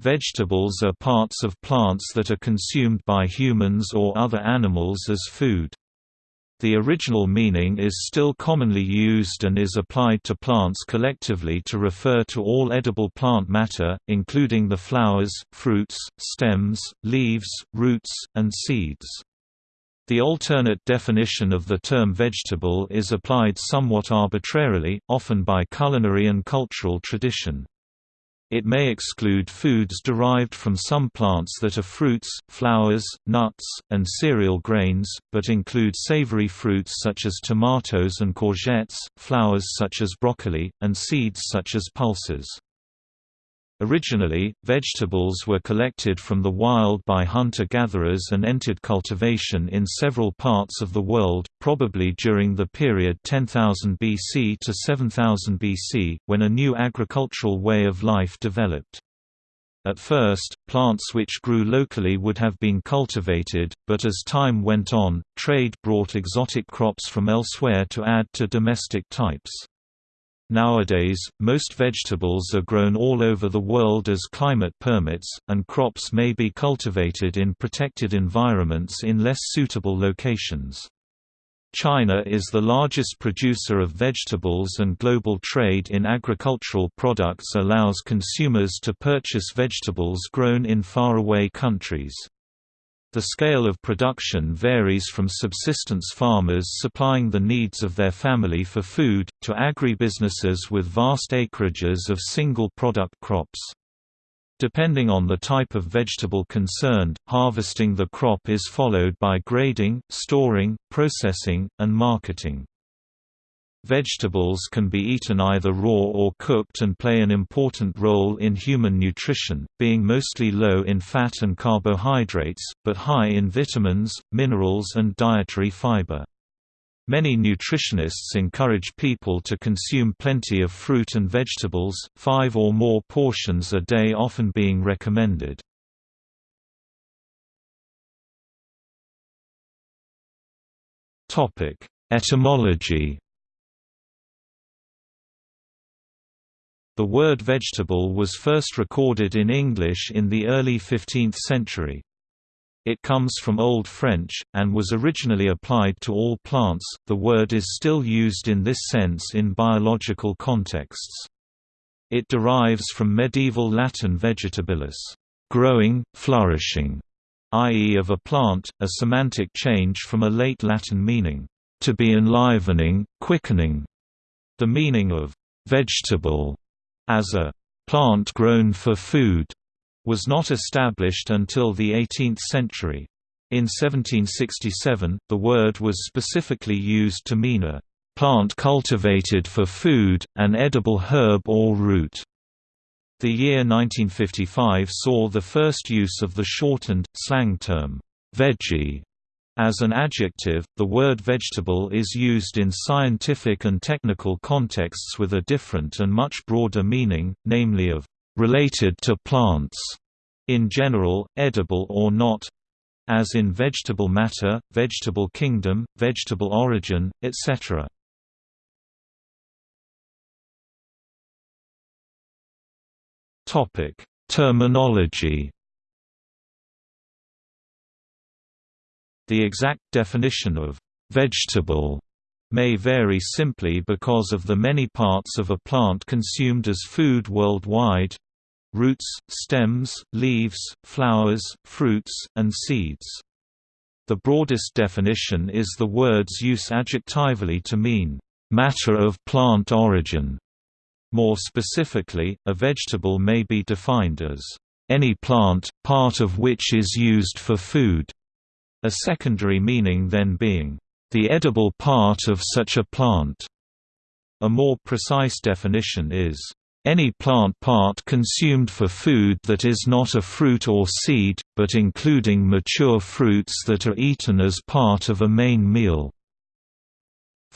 Vegetables are parts of plants that are consumed by humans or other animals as food. The original meaning is still commonly used and is applied to plants collectively to refer to all edible plant matter, including the flowers, fruits, stems, leaves, roots, and seeds. The alternate definition of the term vegetable is applied somewhat arbitrarily, often by culinary and cultural tradition. It may exclude foods derived from some plants that are fruits, flowers, nuts, and cereal grains, but include savory fruits such as tomatoes and courgettes, flowers such as broccoli, and seeds such as pulses. Originally, vegetables were collected from the wild by hunter-gatherers and entered cultivation in several parts of the world, probably during the period 10,000 BC to 7000 BC, when a new agricultural way of life developed. At first, plants which grew locally would have been cultivated, but as time went on, trade brought exotic crops from elsewhere to add to domestic types. Nowadays, most vegetables are grown all over the world as climate permits, and crops may be cultivated in protected environments in less suitable locations. China is the largest producer of vegetables and global trade in agricultural products allows consumers to purchase vegetables grown in faraway countries. The scale of production varies from subsistence farmers supplying the needs of their family for food, to agribusinesses with vast acreages of single-product crops. Depending on the type of vegetable concerned, harvesting the crop is followed by grading, storing, processing, and marketing. Vegetables can be eaten either raw or cooked and play an important role in human nutrition, being mostly low in fat and carbohydrates, but high in vitamins, minerals and dietary fiber. Many nutritionists encourage people to consume plenty of fruit and vegetables, five or more portions a day often being recommended. Etymology The word vegetable was first recorded in English in the early 15th century. It comes from Old French, and was originally applied to all plants. The word is still used in this sense in biological contexts. It derives from medieval Latin vegetabilis, growing, flourishing, i.e., of a plant, a semantic change from a late Latin meaning, to be enlivening, quickening. The meaning of vegetable as a plant grown for food was not established until the 18th century. In 1767, the word was specifically used to mean a plant cultivated for food, an edible herb or root. The year 1955 saw the first use of the shortened, slang term, veggie, as an adjective, the word vegetable is used in scientific and technical contexts with a different and much broader meaning, namely of related to plants, in general, edible or not, as in vegetable matter, vegetable kingdom, vegetable origin, etc. Terminology The exact definition of vegetable may vary simply because of the many parts of a plant consumed as food worldwide roots, stems, leaves, flowers, fruits, and seeds. The broadest definition is the word's use adjectively to mean, matter of plant origin. More specifically, a vegetable may be defined as, any plant, part of which is used for food. A secondary meaning then being, the edible part of such a plant. A more precise definition is, any plant part consumed for food that is not a fruit or seed, but including mature fruits that are eaten as part of a main meal.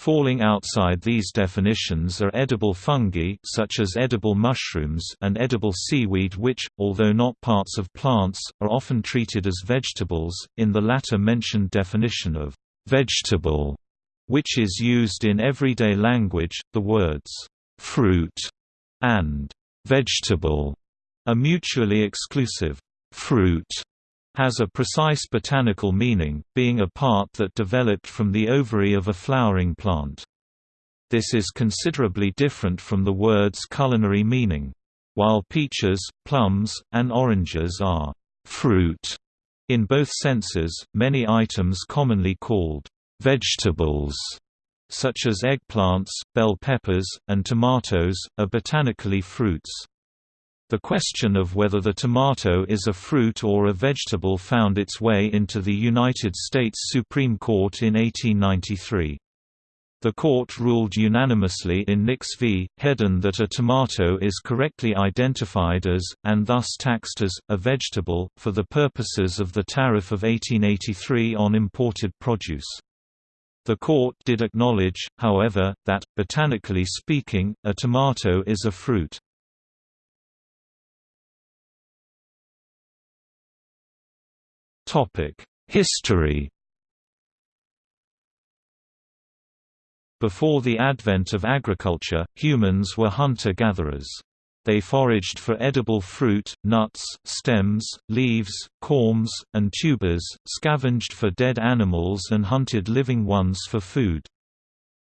Falling outside these definitions are edible fungi such as edible mushrooms and edible seaweed which, although not parts of plants, are often treated as vegetables. In the latter mentioned definition of vegetable, which is used in everyday language, the words fruit and vegetable A mutually exclusive fruit has a precise botanical meaning, being a part that developed from the ovary of a flowering plant. This is considerably different from the word's culinary meaning. While peaches, plums, and oranges are fruit in both senses, many items commonly called vegetables, such as eggplants, bell peppers, and tomatoes, are botanically fruits. The question of whether the tomato is a fruit or a vegetable found its way into the United States Supreme Court in 1893. The court ruled unanimously in Nix v. Hedden that a tomato is correctly identified as, and thus taxed as, a vegetable, for the purposes of the tariff of 1883 on imported produce. The court did acknowledge, however, that, botanically speaking, a tomato is a fruit. History Before the advent of agriculture, humans were hunter-gatherers. They foraged for edible fruit, nuts, stems, leaves, corms, and tubers, scavenged for dead animals and hunted living ones for food.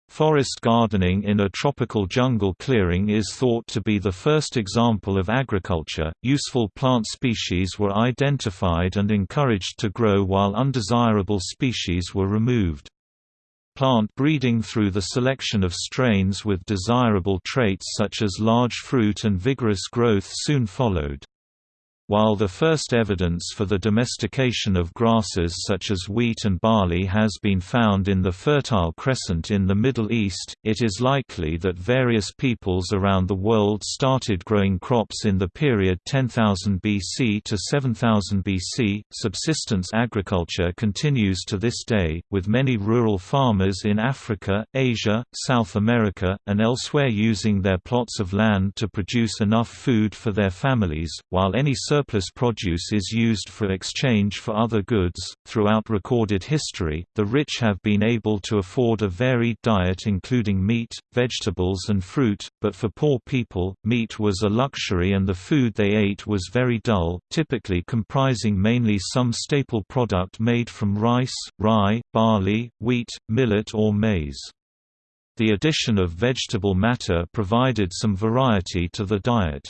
Forest gardening in a tropical jungle clearing is thought to be the first example of agriculture. Useful plant species were identified and encouraged to grow while undesirable species were removed. Plant breeding through the selection of strains with desirable traits such as large fruit and vigorous growth soon followed. While the first evidence for the domestication of grasses such as wheat and barley has been found in the Fertile Crescent in the Middle East, it is likely that various peoples around the world started growing crops in the period 10,000 BC to 7000 BC. Subsistence agriculture continues to this day, with many rural farmers in Africa, Asia, South America, and elsewhere using their plots of land to produce enough food for their families, while any surplus produce is used for exchange for other goods. Throughout recorded history, the rich have been able to afford a varied diet including meat, vegetables, and fruit, but for poor people, meat was a luxury and the food they ate was very dull, typically comprising mainly some staple product made from rice, rye, barley, wheat, millet, or maize. The addition of vegetable matter provided some variety to the diet.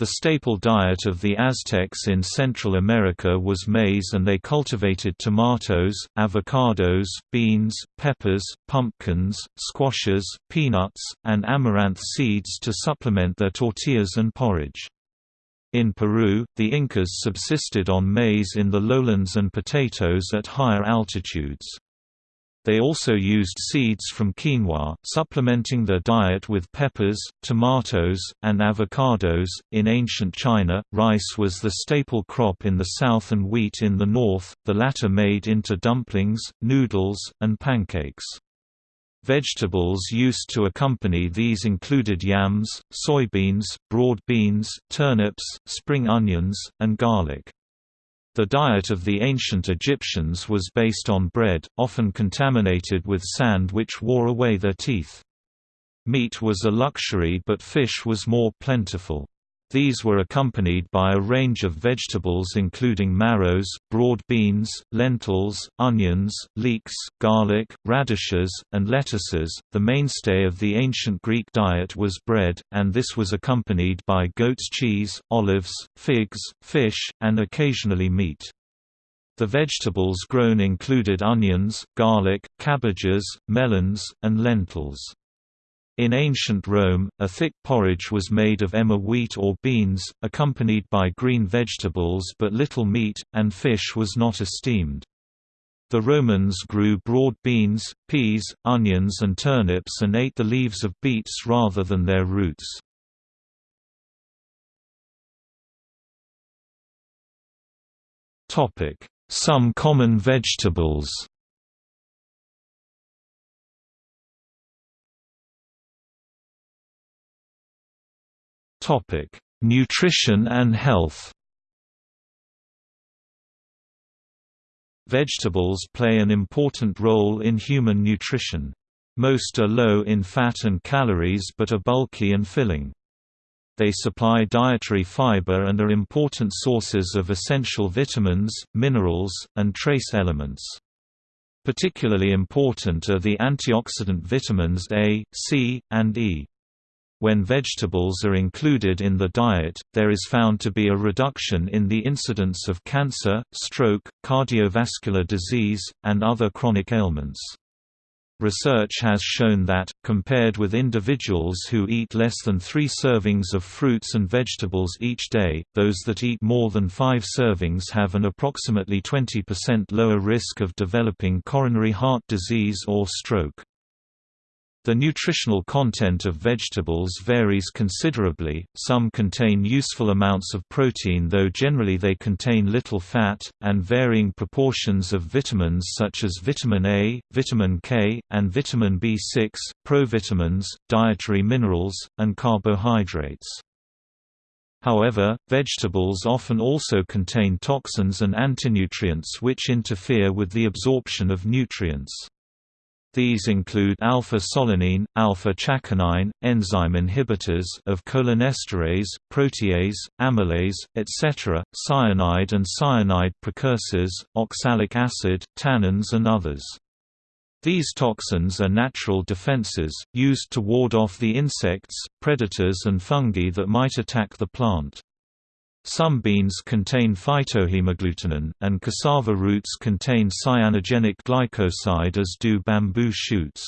The staple diet of the Aztecs in Central America was maize and they cultivated tomatoes, avocados, beans, peppers, pumpkins, squashes, peanuts, and amaranth seeds to supplement their tortillas and porridge. In Peru, the Incas subsisted on maize in the lowlands and potatoes at higher altitudes. They also used seeds from quinoa, supplementing their diet with peppers, tomatoes, and avocados. In ancient China, rice was the staple crop in the south and wheat in the north, the latter made into dumplings, noodles, and pancakes. Vegetables used to accompany these included yams, soybeans, broad beans, turnips, spring onions, and garlic. The diet of the ancient Egyptians was based on bread, often contaminated with sand which wore away their teeth. Meat was a luxury but fish was more plentiful. These were accompanied by a range of vegetables including marrows, broad beans, lentils, onions, leeks, garlic, radishes, and lettuces. The mainstay of the ancient Greek diet was bread, and this was accompanied by goat's cheese, olives, figs, fish, and occasionally meat. The vegetables grown included onions, garlic, cabbages, melons, and lentils. In ancient Rome, a thick porridge was made of emmer wheat or beans, accompanied by green vegetables but little meat, and fish was not esteemed. The Romans grew broad beans, peas, onions and turnips and ate the leaves of beets rather than their roots. Some common vegetables Topic: Nutrition and health. Vegetables play an important role in human nutrition. Most are low in fat and calories but are bulky and filling. they supply dietary fiber and are important sources of essential vitamins, minerals, and trace elements. Particularly important are the antioxidant vitamins A, C, and E. When vegetables are included in the diet, there is found to be a reduction in the incidence of cancer, stroke, cardiovascular disease, and other chronic ailments. Research has shown that, compared with individuals who eat less than three servings of fruits and vegetables each day, those that eat more than five servings have an approximately 20% lower risk of developing coronary heart disease or stroke. The nutritional content of vegetables varies considerably, some contain useful amounts of protein though generally they contain little fat, and varying proportions of vitamins such as vitamin A, vitamin K, and vitamin B6, provitamins, dietary minerals, and carbohydrates. However, vegetables often also contain toxins and antinutrients which interfere with the absorption of nutrients. These include alpha-solanine, alpha-chaconine, enzyme inhibitors of cholinesterase, protease, amylase, etc., cyanide and cyanide precursors, oxalic acid, tannins and others. These toxins are natural defenses, used to ward off the insects, predators and fungi that might attack the plant. Some beans contain phytohemagglutinin, and cassava roots contain cyanogenic glycoside as do bamboo shoots.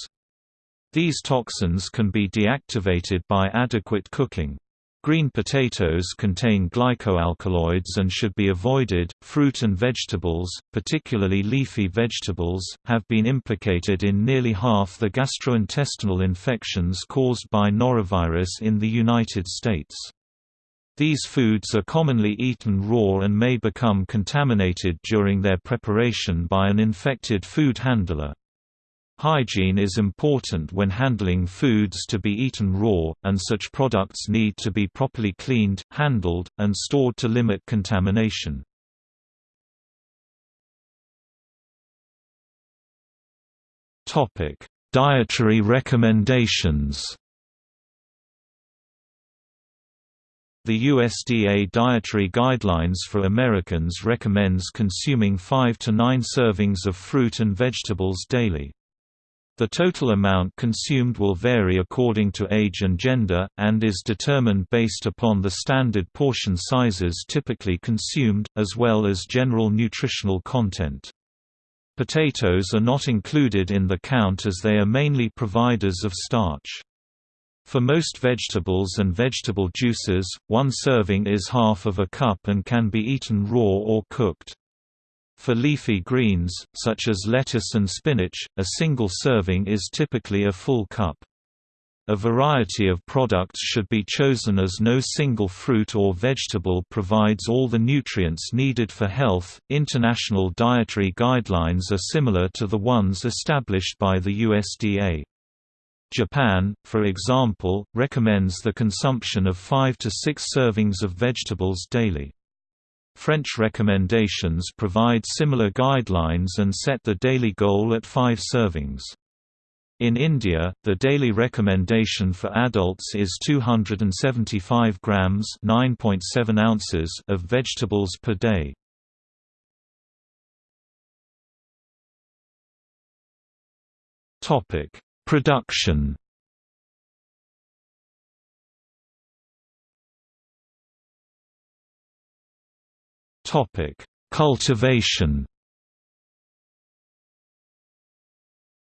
These toxins can be deactivated by adequate cooking. Green potatoes contain glycoalkaloids and should be avoided. Fruit and vegetables, particularly leafy vegetables, have been implicated in nearly half the gastrointestinal infections caused by norovirus in the United States. These foods are commonly eaten raw and may become contaminated during their preparation by an infected food handler. Hygiene is important when handling foods to be eaten raw, and such products need to be properly cleaned, handled, and stored to limit contamination. Dietary recommendations The USDA Dietary Guidelines for Americans recommends consuming 5 to 9 servings of fruit and vegetables daily. The total amount consumed will vary according to age and gender, and is determined based upon the standard portion sizes typically consumed, as well as general nutritional content. Potatoes are not included in the count as they are mainly providers of starch. For most vegetables and vegetable juices, one serving is half of a cup and can be eaten raw or cooked. For leafy greens, such as lettuce and spinach, a single serving is typically a full cup. A variety of products should be chosen as no single fruit or vegetable provides all the nutrients needed for health. International dietary guidelines are similar to the ones established by the USDA. Japan, for example, recommends the consumption of 5 to 6 servings of vegetables daily. French recommendations provide similar guidelines and set the daily goal at 5 servings. In India, the daily recommendation for adults is 275 grams (9.7 ounces) of vegetables per day. Topic: Production Topic: Cultivation.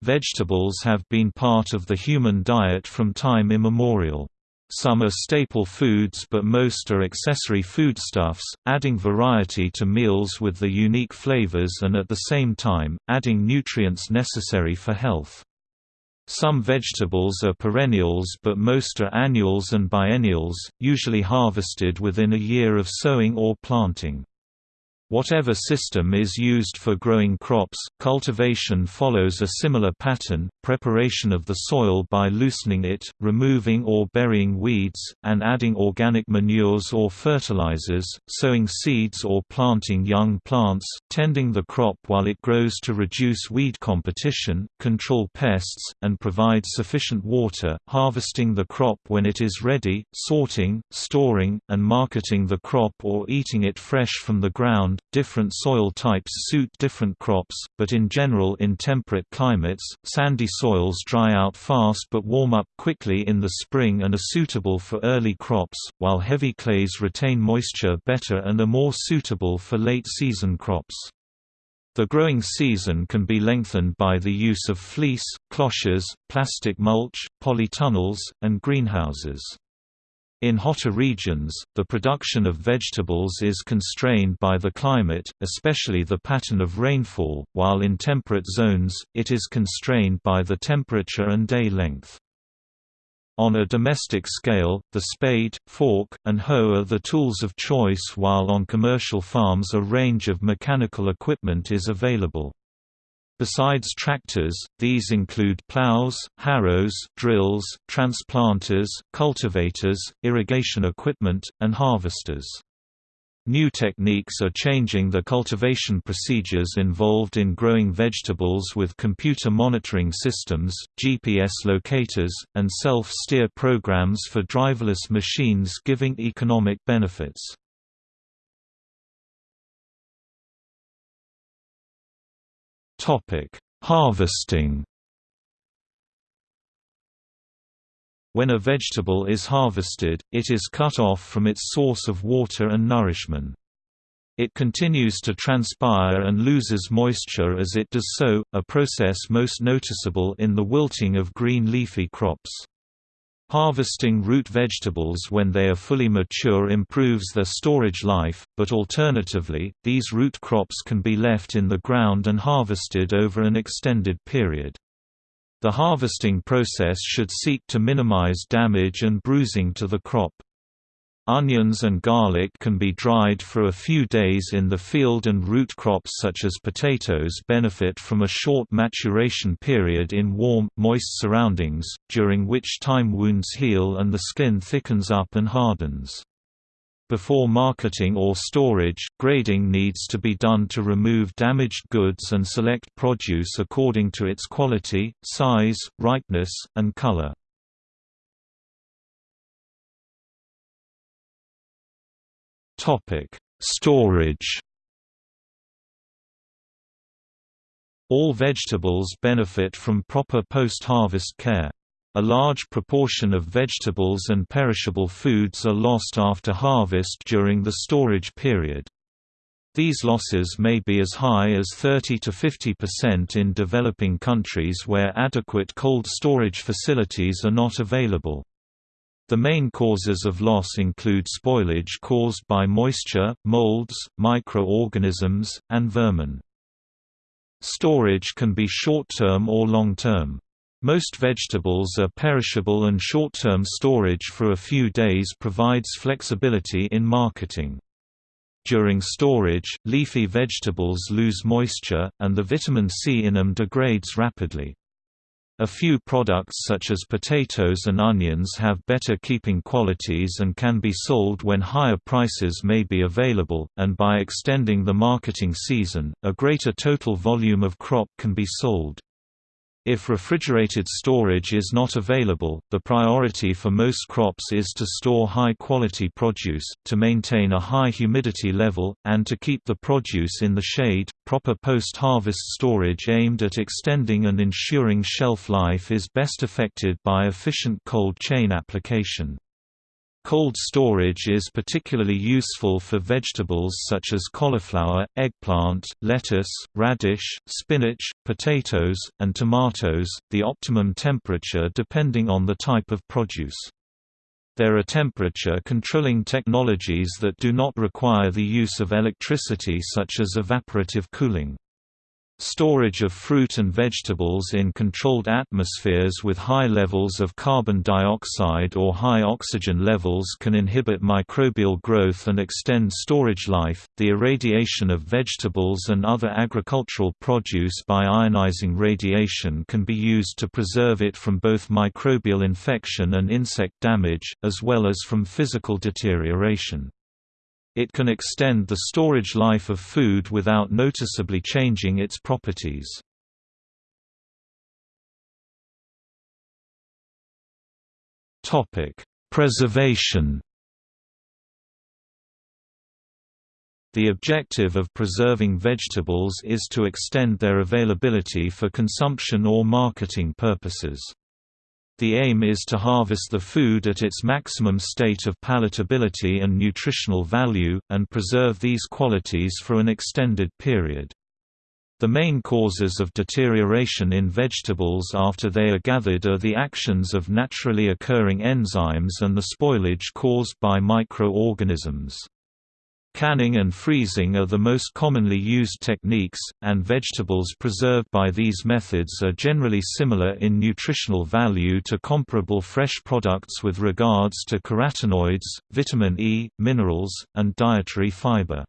Vegetables have been part of the human diet from time immemorial. Some are staple foods but most are accessory foodstuffs, adding variety to meals with the unique flavors and at the same time, adding nutrients necessary for health. Some vegetables are perennials but most are annuals and biennials, usually harvested within a year of sowing or planting. Whatever system is used for growing crops, cultivation follows a similar pattern, preparation of the soil by loosening it, removing or burying weeds, and adding organic manures or fertilizers, sowing seeds or planting young plants, tending the crop while it grows to reduce weed competition, control pests, and provide sufficient water, harvesting the crop when it is ready, sorting, storing, and marketing the crop or eating it fresh from the ground, different soil types suit different crops, but in general in temperate climates, sandy soils dry out fast but warm up quickly in the spring and are suitable for early crops, while heavy clays retain moisture better and are more suitable for late-season crops. The growing season can be lengthened by the use of fleece, cloches, plastic mulch, polytunnels, and greenhouses. In hotter regions, the production of vegetables is constrained by the climate, especially the pattern of rainfall, while in temperate zones, it is constrained by the temperature and day length. On a domestic scale, the spade, fork, and hoe are the tools of choice while on commercial farms a range of mechanical equipment is available. Besides tractors, these include plows, harrows, drills, transplanters, cultivators, irrigation equipment, and harvesters. New techniques are changing the cultivation procedures involved in growing vegetables with computer monitoring systems, GPS locators, and self-steer programs for driverless machines giving economic benefits. Topic: Harvesting. When a vegetable is harvested, it is cut off from its source of water and nourishment. It continues to transpire and loses moisture as it does so, a process most noticeable in the wilting of green leafy crops. Harvesting root vegetables when they are fully mature improves their storage life, but alternatively, these root crops can be left in the ground and harvested over an extended period. The harvesting process should seek to minimize damage and bruising to the crop. Onions and garlic can be dried for a few days in the field and root crops such as potatoes benefit from a short maturation period in warm, moist surroundings, during which time wounds heal and the skin thickens up and hardens. Before marketing or storage, grading needs to be done to remove damaged goods and select produce according to its quality, size, ripeness, and color. Topic: Storage. All vegetables benefit from proper post-harvest care. A large proportion of vegetables and perishable foods are lost after harvest during the storage period. These losses may be as high as 30 to 50% in developing countries where adequate cold storage facilities are not available. The main causes of loss include spoilage caused by moisture, molds, microorganisms, and vermin. Storage can be short-term or long-term. Most vegetables are perishable and short-term storage for a few days provides flexibility in marketing. During storage, leafy vegetables lose moisture, and the vitamin C in them degrades rapidly. A few products such as potatoes and onions have better keeping qualities and can be sold when higher prices may be available, and by extending the marketing season, a greater total volume of crop can be sold. If refrigerated storage is not available, the priority for most crops is to store high-quality produce, to maintain a high humidity level, and to keep the produce in the shade. Proper post-harvest storage aimed at extending and ensuring shelf life is best effected by efficient cold chain application. Cold storage is particularly useful for vegetables such as cauliflower, eggplant, lettuce, radish, spinach, potatoes, and tomatoes, the optimum temperature depending on the type of produce. There are temperature controlling technologies that do not require the use of electricity such as evaporative cooling. Storage of fruit and vegetables in controlled atmospheres with high levels of carbon dioxide or high oxygen levels can inhibit microbial growth and extend storage life. The irradiation of vegetables and other agricultural produce by ionizing radiation can be used to preserve it from both microbial infection and insect damage, as well as from physical deterioration. It can extend the storage life of food without noticeably changing its properties. Preservation The objective of preserving vegetables is to extend their availability for consumption or marketing purposes. The aim is to harvest the food at its maximum state of palatability and nutritional value, and preserve these qualities for an extended period. The main causes of deterioration in vegetables after they are gathered are the actions of naturally occurring enzymes and the spoilage caused by microorganisms. Canning and freezing are the most commonly used techniques, and vegetables preserved by these methods are generally similar in nutritional value to comparable fresh products with regards to carotenoids, vitamin E, minerals, and dietary fiber.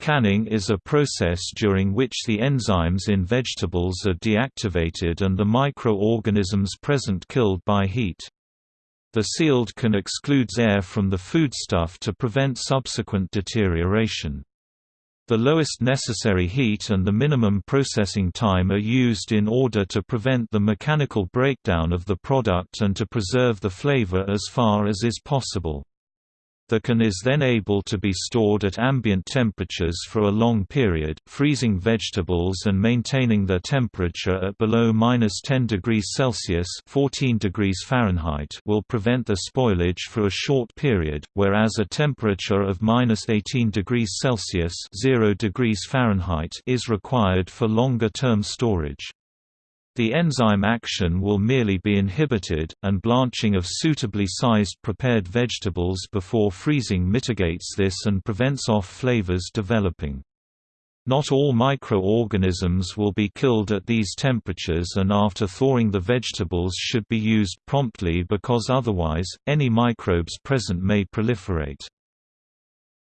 Canning is a process during which the enzymes in vegetables are deactivated and the microorganisms present killed by heat. The sealed can excludes air from the foodstuff to prevent subsequent deterioration. The lowest necessary heat and the minimum processing time are used in order to prevent the mechanical breakdown of the product and to preserve the flavor as far as is possible. The can is then able to be stored at ambient temperatures for a long period, freezing vegetables and maintaining their temperature at below minus 10 degrees Celsius 14 degrees Fahrenheit will prevent the spoilage for a short period, whereas a temperature of minus 18 degrees Celsius 0 degrees Fahrenheit is required for longer-term storage. The enzyme action will merely be inhibited, and blanching of suitably sized prepared vegetables before freezing mitigates this and prevents off flavors developing. Not all microorganisms will be killed at these temperatures and after thawing the vegetables should be used promptly because otherwise, any microbes present may proliferate.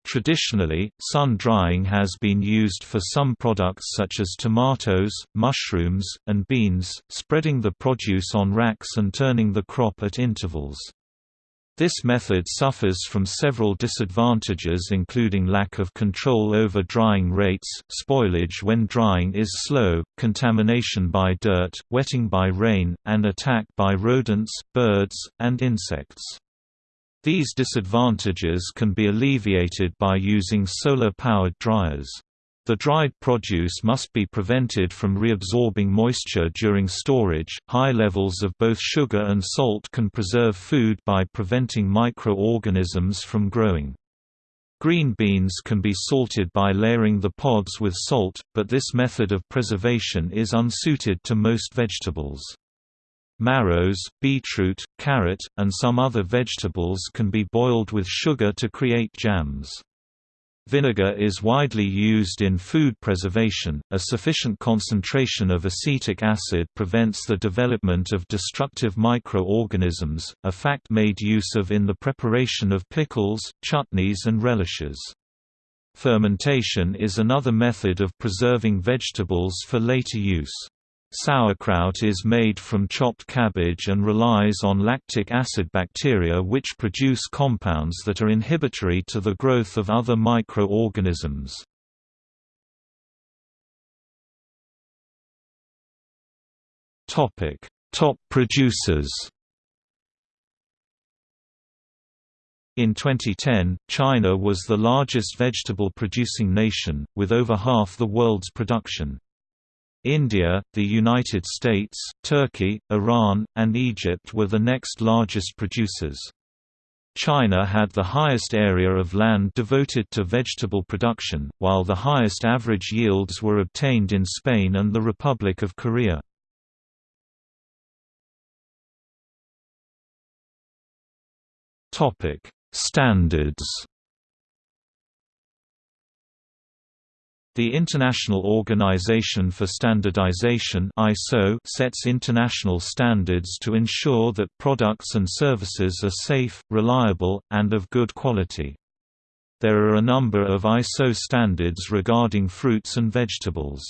Traditionally, sun drying has been used for some products such as tomatoes, mushrooms, and beans, spreading the produce on racks and turning the crop at intervals. This method suffers from several disadvantages including lack of control over drying rates, spoilage when drying is slow, contamination by dirt, wetting by rain, and attack by rodents, birds, and insects. These disadvantages can be alleviated by using solar-powered dryers. The dried produce must be prevented from reabsorbing moisture during storage. High levels of both sugar and salt can preserve food by preventing microorganisms from growing. Green beans can be salted by layering the pods with salt, but this method of preservation is unsuited to most vegetables. Marrows, beetroot, carrot, and some other vegetables can be boiled with sugar to create jams. Vinegar is widely used in food preservation. A sufficient concentration of acetic acid prevents the development of destructive microorganisms, a fact made use of in the preparation of pickles, chutneys, and relishes. Fermentation is another method of preserving vegetables for later use. Sauerkraut is made from chopped cabbage and relies on lactic acid bacteria which produce compounds that are inhibitory to the growth of other microorganisms. Topic: Top producers In 2010, China was the largest vegetable-producing nation, with over half the world's production. India, the United States, Turkey, Iran, and Egypt were the next largest producers. China had the highest area of land devoted to vegetable production, while the highest average yields were obtained in Spain and the Republic of Korea. Standards The International Organization for Standardization (ISO) sets international standards to ensure that products and services are safe, reliable, and of good quality. There are a number of ISO standards regarding fruits and vegetables.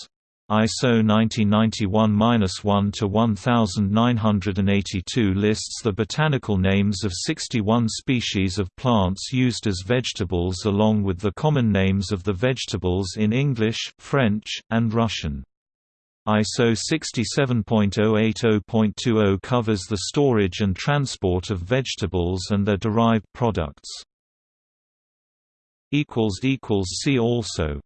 ISO 1991-1 to 1982 lists the botanical names of 61 species of plants used as vegetables along with the common names of the vegetables in English, French, and Russian. ISO 67.080.20 covers the storage and transport of vegetables and their derived products. See also